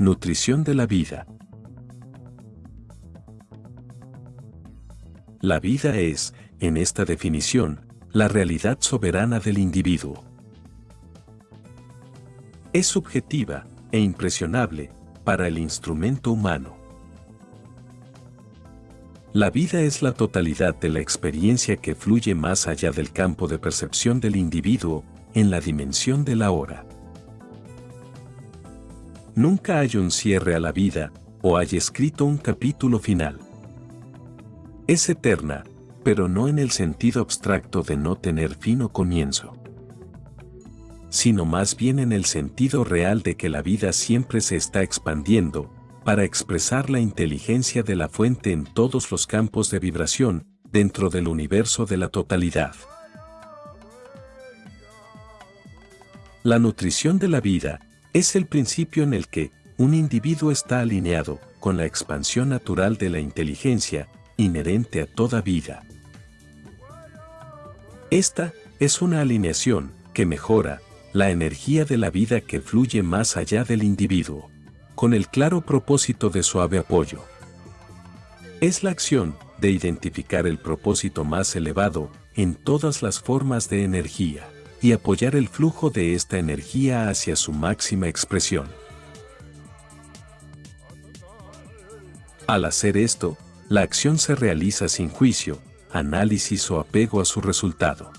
Nutrición de la vida. La vida es, en esta definición, la realidad soberana del individuo. Es subjetiva e impresionable para el instrumento humano. La vida es la totalidad de la experiencia que fluye más allá del campo de percepción del individuo, en la dimensión de la hora. Nunca hay un cierre a la vida, o hay escrito un capítulo final. Es eterna, pero no en el sentido abstracto de no tener fin o comienzo, sino más bien en el sentido real de que la vida siempre se está expandiendo, para expresar la inteligencia de la fuente en todos los campos de vibración, dentro del universo de la totalidad. La nutrición de la vida es el principio en el que un individuo está alineado con la expansión natural de la inteligencia inherente a toda vida. Esta es una alineación que mejora la energía de la vida que fluye más allá del individuo con el claro propósito de suave apoyo. Es la acción de identificar el propósito más elevado en todas las formas de energía y apoyar el flujo de esta energía hacia su máxima expresión. Al hacer esto, la acción se realiza sin juicio, análisis o apego a su resultado.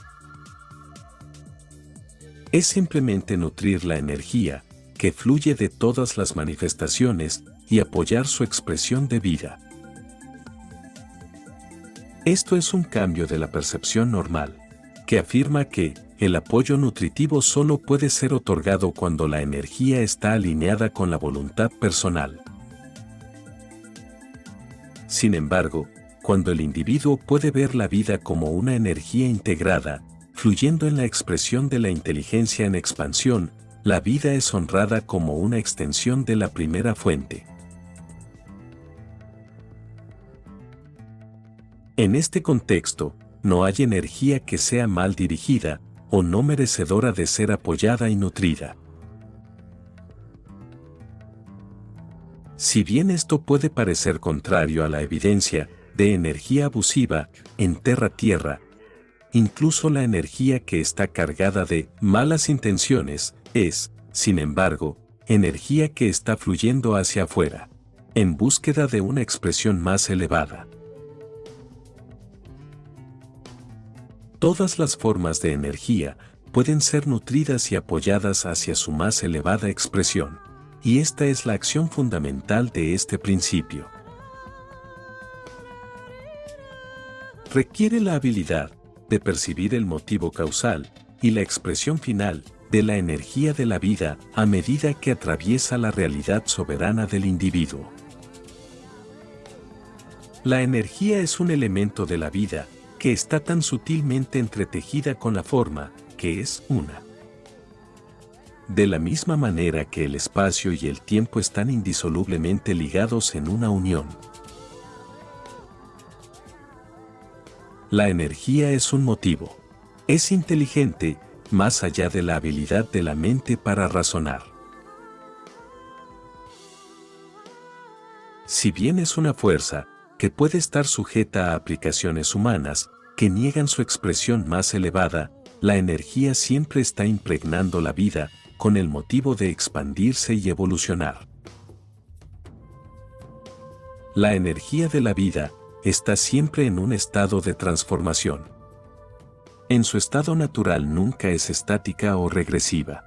Es simplemente nutrir la energía que fluye de todas las manifestaciones y apoyar su expresión de vida. Esto es un cambio de la percepción normal, que afirma que el apoyo nutritivo solo puede ser otorgado cuando la energía está alineada con la voluntad personal. Sin embargo, cuando el individuo puede ver la vida como una energía integrada, fluyendo en la expresión de la inteligencia en expansión, la vida es honrada como una extensión de la primera fuente. En este contexto, no hay energía que sea mal dirigida o no merecedora de ser apoyada y nutrida. Si bien esto puede parecer contrario a la evidencia de energía abusiva en Terra-Tierra, incluso la energía que está cargada de malas intenciones es, sin embargo, energía que está fluyendo hacia afuera, en búsqueda de una expresión más elevada. Todas las formas de energía pueden ser nutridas y apoyadas hacia su más elevada expresión, y esta es la acción fundamental de este principio. Requiere la habilidad de percibir el motivo causal y la expresión final de la energía de la vida a medida que atraviesa la realidad soberana del individuo. La energía es un elemento de la vida que está tan sutilmente entretejida con la forma, que es una. De la misma manera que el espacio y el tiempo están indisolublemente ligados en una unión. La energía es un motivo. Es inteligente más allá de la habilidad de la mente para razonar. Si bien es una fuerza que puede estar sujeta a aplicaciones humanas que niegan su expresión más elevada, la energía siempre está impregnando la vida con el motivo de expandirse y evolucionar. La energía de la vida está siempre en un estado de transformación en su estado natural nunca es estática o regresiva.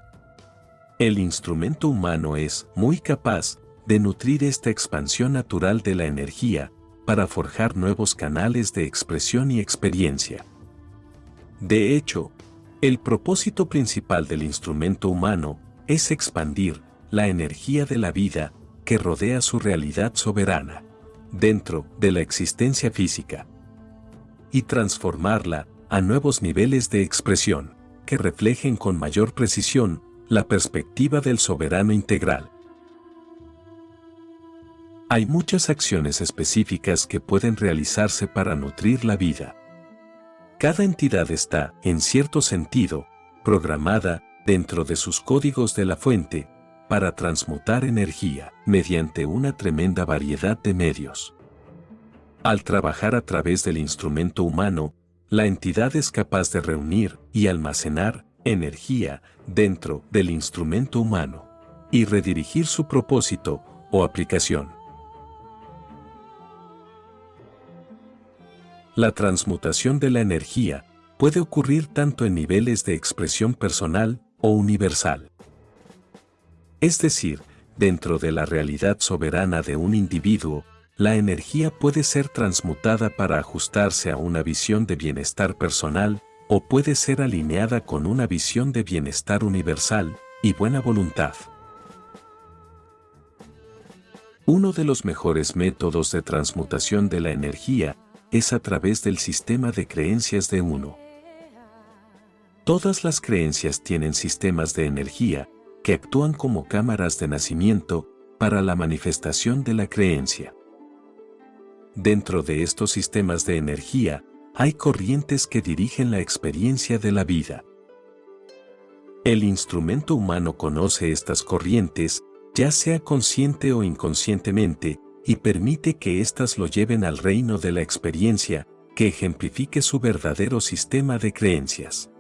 El instrumento humano es muy capaz de nutrir esta expansión natural de la energía para forjar nuevos canales de expresión y experiencia. De hecho, el propósito principal del instrumento humano es expandir la energía de la vida que rodea su realidad soberana dentro de la existencia física y transformarla a nuevos niveles de expresión, que reflejen con mayor precisión la perspectiva del soberano integral. Hay muchas acciones específicas que pueden realizarse para nutrir la vida. Cada entidad está, en cierto sentido, programada dentro de sus códigos de la fuente, para transmutar energía mediante una tremenda variedad de medios. Al trabajar a través del instrumento humano, la entidad es capaz de reunir y almacenar energía dentro del instrumento humano y redirigir su propósito o aplicación. La transmutación de la energía puede ocurrir tanto en niveles de expresión personal o universal. Es decir, dentro de la realidad soberana de un individuo, la energía puede ser transmutada para ajustarse a una visión de bienestar personal o puede ser alineada con una visión de bienestar universal y buena voluntad. Uno de los mejores métodos de transmutación de la energía es a través del sistema de creencias de uno. Todas las creencias tienen sistemas de energía que actúan como cámaras de nacimiento para la manifestación de la creencia. Dentro de estos sistemas de energía, hay corrientes que dirigen la experiencia de la vida. El instrumento humano conoce estas corrientes, ya sea consciente o inconscientemente, y permite que éstas lo lleven al reino de la experiencia, que ejemplifique su verdadero sistema de creencias.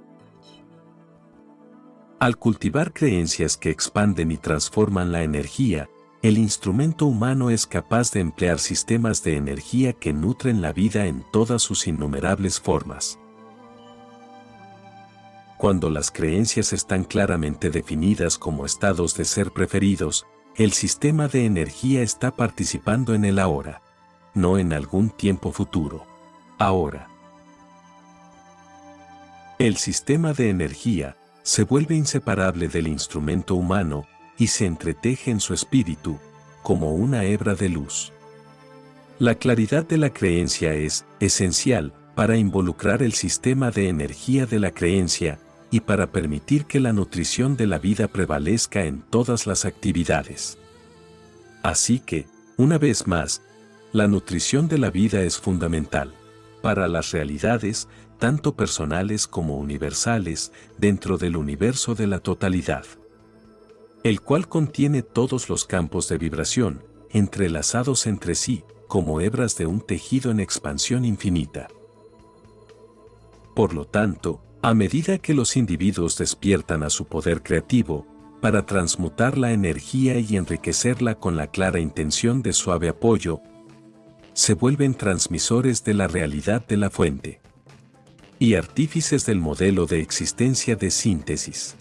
Al cultivar creencias que expanden y transforman la energía, el instrumento humano es capaz de emplear sistemas de energía que nutren la vida en todas sus innumerables formas. Cuando las creencias están claramente definidas como estados de ser preferidos, el sistema de energía está participando en el ahora, no en algún tiempo futuro. Ahora. El sistema de energía se vuelve inseparable del instrumento humano y se entreteje en su espíritu, como una hebra de luz. La claridad de la creencia es esencial para involucrar el sistema de energía de la creencia y para permitir que la nutrición de la vida prevalezca en todas las actividades. Así que, una vez más, la nutrición de la vida es fundamental para las realidades, tanto personales como universales, dentro del universo de la totalidad el cual contiene todos los campos de vibración, entrelazados entre sí, como hebras de un tejido en expansión infinita. Por lo tanto, a medida que los individuos despiertan a su poder creativo, para transmutar la energía y enriquecerla con la clara intención de suave apoyo, se vuelven transmisores de la realidad de la fuente y artífices del modelo de existencia de síntesis.